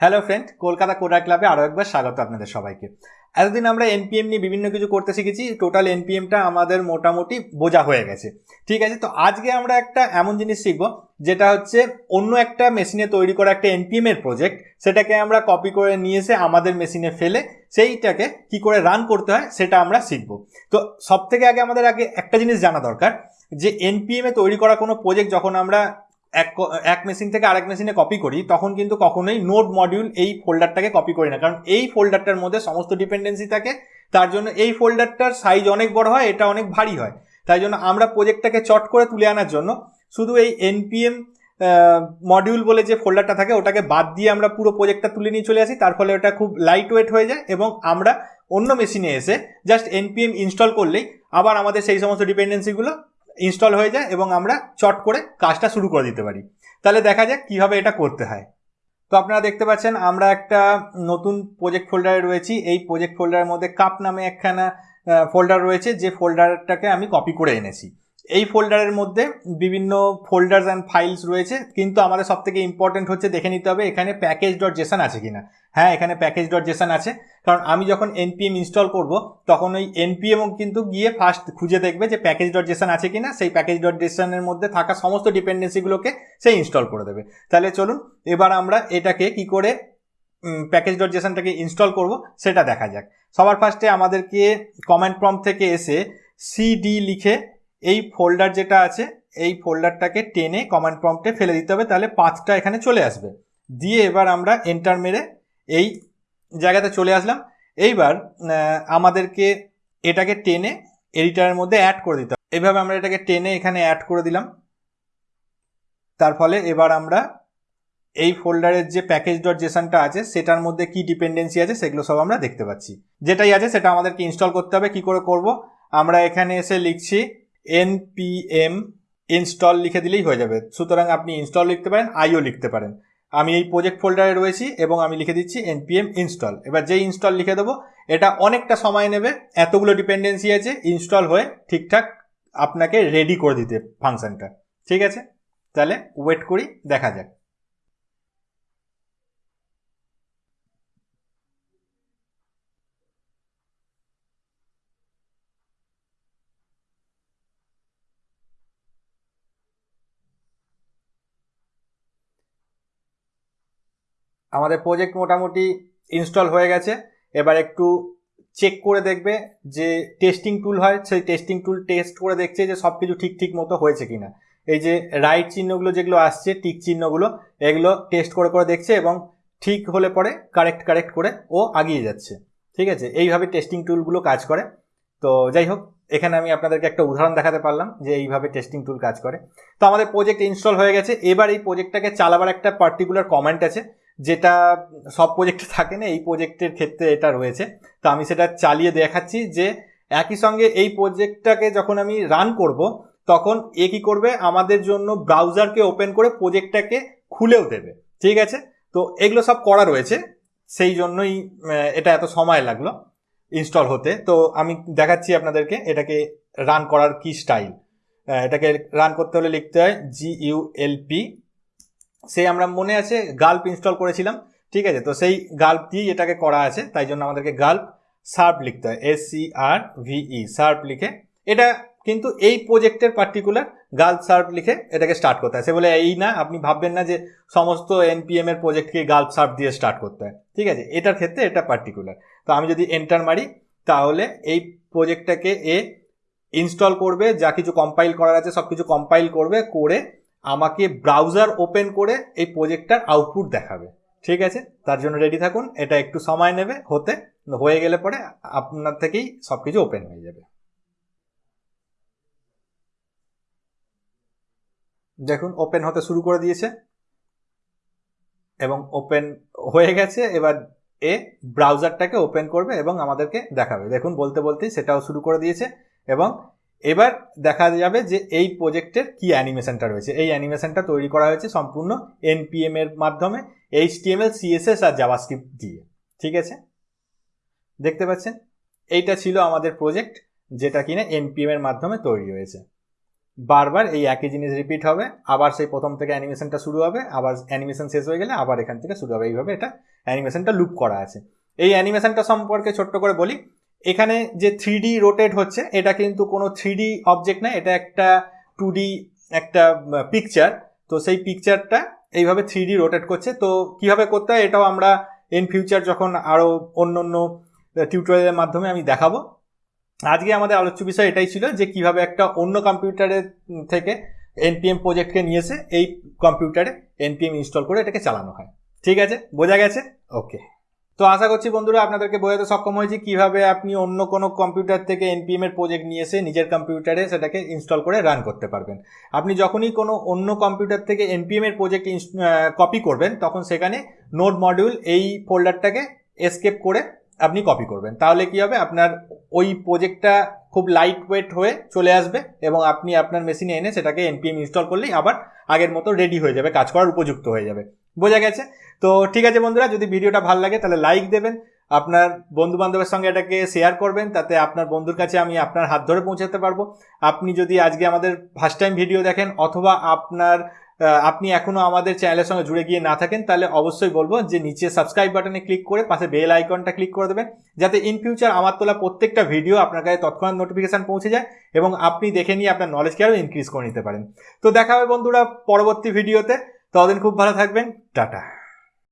Hello friend Kolkata coder ক্লাবে আরও একবার স্বাগত আপনাদের সবাইকে। এতদিন আমরা এনপিএম নিয়ে বিভিন্ন কিছু করতে শিখেছি টোটাল এনপিএমটা আমাদের মোটামুটি বোঝা হয়ে গেছে। ঠিক আছে, তো আজকে আমরা একটা এমন জিনিস শিখব, যেটা হচ্ছে অন্য একটা মেশিনে তৈরি করা একটা এনপিএম এর প্রজেক্ট সেটাকে আমরা কপি করে নিয়ে এসে আমাদের মেশিনে ফেলে, সেইটাকে কি করে রান করতে হয়, সেটা আমরা শিখব। তো সব থেকে আগে আমাদের আগে একটা জিনিস জানা দরকার, যে এনপিএম তৈরি করা কোনো প্রজেক্ট যখন আমরা এক এক মেশিন থেকে আরেক মেশিনে কপি করি, তখন কিন্তু কখনোই নোট মডিউল এই ফোল্ডারটাকে কপি করি না। কারণ এই ফোল্ডারটার মধ্যে সমস্ত ডিপেন্ডেন্সি থাকে, তার জন্য এই ফোল্ডারটার সাইজ অনেক বড় হয়, এটা অনেক ভারী হয়। তাই জন্য আমরা প্রজেক্টটাকে চট করে তুলে আনার জন্য শুধু এই এনপিএম মডিউল বলে যে ফোল্ডারটা থাকে, ওটাকে বাদ দিয়ে আমরা পুরো প্রজেক্টটা তুলে নিয়ে চলে আসি। তার ফলে ওটা খুব লাইট ওয়েট হয়ে যায় এবং আমরা অন্য মেশিনে এসে জাস্ট এনপিএম ইনস্টল করলেই আবার আমাদের সেই সমস্ত ডিপেন্ডেন্সিগুলো ইনস্টল হয়ে যায় এবং আমরা চট করে কাজটা শুরু করে দিতে পারি। তাহলে দেখা যাক কীভাবে এটা করতে হয়। তো আপনারা দেখতে পাচ্ছেন, আমরা একটা নতুন প্রজেক্ট ফোল্ডারে রয়েছি। এই প্রজেক্ট ফোল্ডারের মধ্যে কাপ নামে একখানা ফোল্ডার রয়েছে, যে ফোল্ডারটাকে আমি কপি করে এনেছি। এই ফোল্ডারের মধ্যে বিভিন্ন ফোল্ডার্স অ্যান্ড ফাইলস রয়েছে, কিন্তু আমাদের সব থেকে ইম্পর্টেন্ট হচ্ছে দেখে নিতে হবে এখানে প্যাকেজ ডট জেসন আছে কিনা। হ্যাঁ এখানে প্যাকেজ ডট জেসন আছে, কারণ আমি যখন এনপিএম ইনস্টল করব, তখন ওই এনপিএমও কিন্তু গিয়ে ফার্স্ট খুঁজে দেখবে যে প্যাকেজ ডট জেসন আছে কিনা, সেই প্যাকেজ ডট জেসনের মধ্যে থাকা সমস্ত ডিপেন্ডেন্সিগুলোকে সে ইনস্টল করে দেবে। তাহলে চলুন, এবার আমরা এটাকে কি করে প্যাকেজ ডট জেসনটাকে ইনস্টল করব, সেটা দেখা যাক। সবার ফার্স্টে আমাদেরকে কমেন্ট প্রম্পট থেকে এসে সিডি লিখে এই ফোল্ডার যেটা আছে, এই ফোল্ডারটাকে টেনে কমান্ড প্রম্পটে ফেলে দিতে হবে, তাহলে পাঁচটা এখানে চলে আসবে। দিয়ে এবার আমরা এন্টার মেরে এই জায়গাতে চলে আসলাম। এইবার আমাদেরকে এটাকে টেনে এডিটারের মধ্যে অ্যাড করে দিতে হবে। এইভাবে আমরা এটাকে টেনে এখানে অ্যাড করে দিলাম। তার ফলে এবার আমরা এই ফোল্ডারের যে প্যাকেজ ডট জেসনটা আছে, সেটার মধ্যে কি ডিপেন্ডেন্সি আছে, সেগুলো সব আমরা দেখতে পাচ্ছি। যেটাই আছে, সেটা আমাদেরকে ইনস্টল করতে হবে। কি করে করব? আমরা এখানে এসে লিখছি npm ইনস্টল লিখে দিলেই হয়ে যাবে। সুতরাং আপনি ইনস্টল লিখতে পারেন আইও লিখতে পারেন। আমি এই প্রজেক্ট ফোল্ডারে রয়েছি এবং আমি লিখে দিচ্ছি npm ইনস্টল এবার যেই ইনস্টল লিখে দেবো, এটা অনেকটা সময় নেবে, এতগুলো ডিপেন্ডেন্সি আছে ইনস্টল হয়ে ঠিকঠাক আপনাকে রেডি করে দিতে ফাংশনটা ঠিক আছে? তাহলে ওয়েট করি, দেখা যাক। আমাদের প্রজেক্ট মোটামুটি ইনস্টল হয়ে গেছে। এবার একটু চেক করে দেখবে যে টেস্টিং টুল হয়, সেই টেস্টিং টুল টেস্ট করে দেখছে যে সব কিছু ঠিক ঠিক মতো হয়েছে কিনা। এই যে রাইট চিহ্নগুলো যেগুলো আসছে টিক চিহ্নগুলো, এগুলো টেস্ট করে করে দেখছে এবং ঠিক হলে পরে কারেক্ট কারেক্ট করে ও আগিয়ে যাচ্ছে। ঠিক আছে? এইভাবে টেস্টিং টুলগুলো কাজ করে। তো যাই হোক, এখানে আমি আপনাদেরকে একটা উদাহরণ দেখাতে পারলাম যে এইভাবে টেস্টিং টুল কাজ করে। তো আমাদের প্রজেক্ট ইনস্টল হয়ে গেছে। এবার এই প্রজেক্টটাকে চালাবার একটা পার্টিকুলার কমেন্ট আছে। যেটা সব প্রজেক্টে থাকে না, এই প্রজেক্টের ক্ষেত্রে এটা রয়েছে। তো আমি সেটা চালিয়ে দেখাচ্ছি যে একই সঙ্গে এই প্রজেক্টটাকে যখন আমি রান করব, তখন এ কী করবে? আমাদের জন্য ব্রাউজারকে ওপেন করে প্রজেক্টটাকে খুলেও দেবে। ঠিক আছে? তো এগুলো সব করা রয়েছে। সেই জন্যই এটা এত সময় লাগল ইনস্টল হতে। তো আমি দেখাচ্ছি আপনাদেরকে এটাকে রান করার কি স্টাইল এটাকে রান করতে হলে লিখতে হয় জি ইউ এল পি সেই আমরা মনে আছে গাল্প ইনস্টল করেছিলাম, ঠিক আছে? তো সেই গাল্প দিয়েই এটাকে করা আছে, তাই জন্য আমাদেরকে গাল্প সার্প লিখতে হয় এস সি আর ভিই সার্প লিখে। এটা কিন্তু এই প্রজেক্টের পার্টিকুলার গাল্প সার্প লিখে এটাকে স্টার্ট করতে হয়। সে বলে, এই না, আপনি ভাববেন না যে সমস্ত এনপিএম এর প্রজেক্টকে গাল্প সার্প দিয়ে স্টার্ট করতে হয়। ঠিক আছে? এটার ক্ষেত্রে এটা পার্টিকুলার তো আমি যদি এন্টার মারি, তাহলে এই প্রজেক্টটাকে এ ইনস্টল করবে, যা কিছু কম্পাইল করার আছে সব কিছু কম্পাইল করবে, করে আমাকে ব্রাউজার ওপেন করে এই প্রজেক্টটার আউটপুট দেখাবে। ঠিক আছে? তার জন্য রেডি থাকুন। এটা একটু সময় নেবে, হতে হয়ে গেলে পরে আপনার থেকেই সব কিছু ওপেন হয়ে যাবে। দেখুন ওপেন হতে শুরু করে দিয়েছে। এবং ওপেন হয়ে গেছে। এবার এ ব্রাউজারটাকে ওপেন করবে এবং আমাদেরকে দেখাবে। দেখুন, বলতে বলতেই সেটাও শুরু করে দিয়েছে এবং এবার দেখা যাবে যে এই প্রজেক্টের কি অ্যানিমেশনটা রয়েছে। এই অ্যানিমেশনটা তৈরি করা হয়েছে সম্পূর্ণ এনপিএম এর মাধ্যমে এইচটিএমএল সিএসএস আর জাভাস্ক্রিপ্ট দিয়ে। ঠিক আছে? দেখতে পাচ্ছেন? এইটা ছিল আমাদের প্রজেক্ট যেটা কিনা এনপিএম এর মাধ্যমে তৈরি হয়েছে। বারবার এই একই জিনিস রিপিট হবে, আবার সেই প্রথম থেকে অ্যানিমেশনটা শুরু হবে, আবার অ্যানিমেশন শেষ হয়ে গেলে আবার এখান থেকে শুরু হবে। এইভাবে এটা অ্যানিমেশনটা লুপ করা আছে। এই অ্যানিমেশনটা সম্পর্কে ছোট্ট করে বলি এখানে যে থ্রি রোটেট হচ্ছে, এটা কিন্তু কোনো থ্রি অবজেক্ট না, এটা একটা টু একটা পিকচার তো সেই পিকচারটা এইভাবে থ্রি রোটেট করছে। তো কীভাবে করতে হয়, এটাও আমরা ইন ফিউচার যখন আরও অন্য অন্য টিউটোরিয়ালের মাধ্যমে আমি দেখাবো। আজকে আমাদের আলোচ্য বিষয় এটাই ছিল যে কীভাবে একটা অন্য কম্পিউটারের থেকে এনপিএম প্রজেক্টকে নিয়ে এসে এই কম্পিউটারে এনপিএম ইনস্টল করে এটাকে চালানো হয়। ঠিক আছে? বোঝা গেছে? ওকে তো আশা করছি বন্ধুরা আপনাদেরকে বোঝাতে সক্ষম হয়েছি কীভাবে আপনি অন্য কোনো কম্পিউটার থেকে এনপিএম এর প্রজেক্ট নিয়ে এসে নিজের কম্পিউটারে সেটাকে ইনস্টল করে রান করতে পারবেন। আপনি যখনই কোনো অন্য কম্পিউটার থেকে এনপিএম এর প্রজেক্ট কপি করবেন, তখন সেখানে নোট মডিউল এই ফোল্ডারটাকে এসকেপ করে আপনি কপি করবেন। তাহলে কি হবে? আপনার ওই প্রজেক্টটা খুব লাইট ওয়েট হয়ে চলে আসবে এবং আপনি আপনার মেশিনে এনে সেটাকে এনপিএম ইনস্টল করলেই আবার আগের মতো রেডি হয়ে যাবে, কাজ করার উপযুক্ত হয়ে যাবে। বোঝা গেছে। তো ঠিক আছে বন্ধুরা, যদি ভিডিওটা ভালো লাগে তাহলে লাইক দেবেন, আপনার বন্ধু বান্ধবের সঙ্গে এটাকে শেয়ার করবেন, তাতে আপনার বন্ধুর কাছে আমি আপনার হাত ধরে পৌঁছাতে পারব। আপনি যদি আজকে আমাদের ফার্স্ট টাইম ভিডিও দেখেন, অথবা আপনার আপনি এখনও আমাদের চ্যানেলের সঙ্গে জুড়ে গিয়ে না থাকেন, তাহলে অবশ্যই বলব যে নিচে সাবস্ক্রাইব বাটনে ক্লিক করে পাশে বেল আইকনটা ক্লিক করে দেবেন, যাতে ইন ফিউচার আমার তোলা প্রত্যেকটা ভিডিও আপনার কাছে তৎক্ষণাৎ নোটিফিকেশান পৌঁছে যায় এবং আপনি দেখে নিয়ে আপনার নলেজকে আরও ইনক্রিজ করে নিতে পারেন। তো দেখা হবে বন্ধুরা পরবর্তী ভিডিওতে ততদিন খুব ভালো থাকবেন। টাটা।